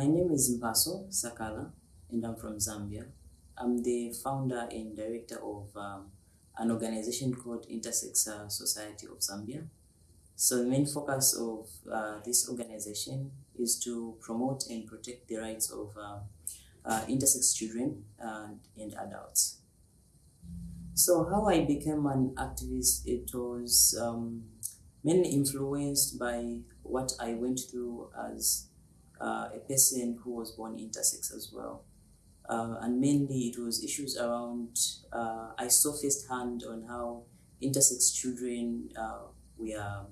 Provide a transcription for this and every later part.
My name is Mpaso Sakala, and I'm from Zambia. I'm the founder and director of um, an organization called Intersex uh, Society of Zambia. So the main focus of uh, this organization is to promote and protect the rights of uh, uh, intersex children and, and adults. So how I became an activist, it was um, mainly influenced by what I went through as uh, a person who was born intersex as well. Uh, and mainly it was issues around, uh, I saw firsthand on how intersex children uh, were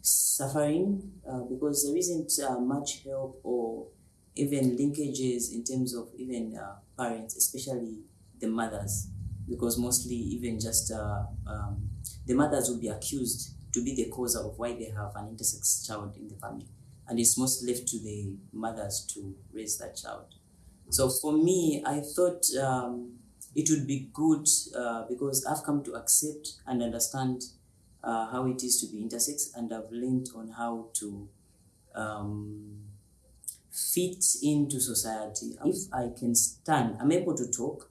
suffering uh, because there isn't uh, much help or even linkages in terms of even parents, especially the mothers, because mostly even just um, the mothers will be accused to be the cause of why they have an intersex child in the family. And it's most left to the mothers to raise that child. So for me, I thought um, it would be good uh, because I've come to accept and understand uh, how it is to be intersex, and I've learned on how to um, fit into society. If I can stand, I'm able to talk,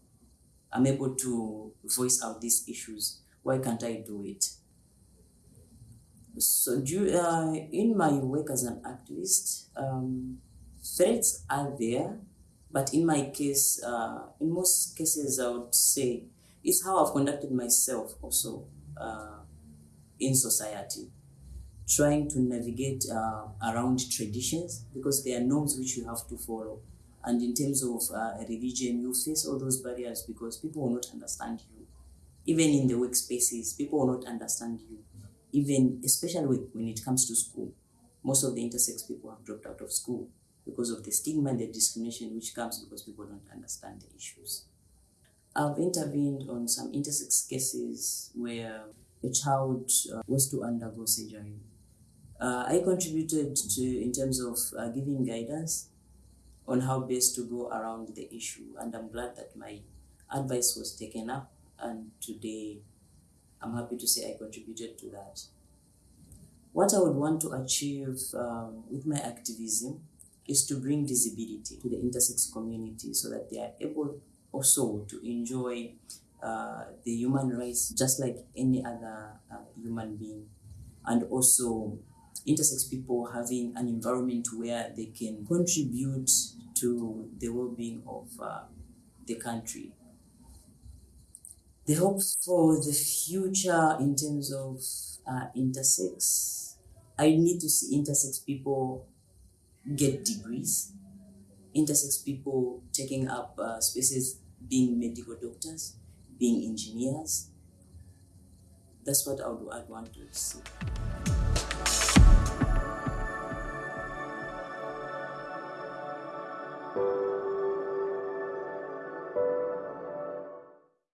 I'm able to voice out these issues. Why can't I do it? So, do, uh, in my work as an activist, um, threats are there, but in my case, uh, in most cases, I would say it's how I've conducted myself also uh, in society, trying to navigate uh, around traditions because there are norms which you have to follow. And in terms of uh, religion, you face all those barriers because people will not understand you. Even in the workspaces, people will not understand you. Even, especially when it comes to school, most of the intersex people have dropped out of school because of the stigma and the discrimination which comes because people don't understand the issues. I've intervened on some intersex cases where a child uh, was to undergo surgery. Uh, I contributed to in terms of uh, giving guidance on how best to go around the issue, and I'm glad that my advice was taken up. And today, I'm happy to say I contributed to that. What I would want to achieve um, with my activism is to bring visibility to the intersex community so that they are able also to enjoy uh, the human rights just like any other uh, human being and also intersex people having an environment where they can contribute to the well-being of uh, the country the hopes for the future in terms of uh, intersex, I need to see intersex people get degrees, intersex people taking up uh, spaces, being medical doctors, being engineers. That's what I would, I'd want to see.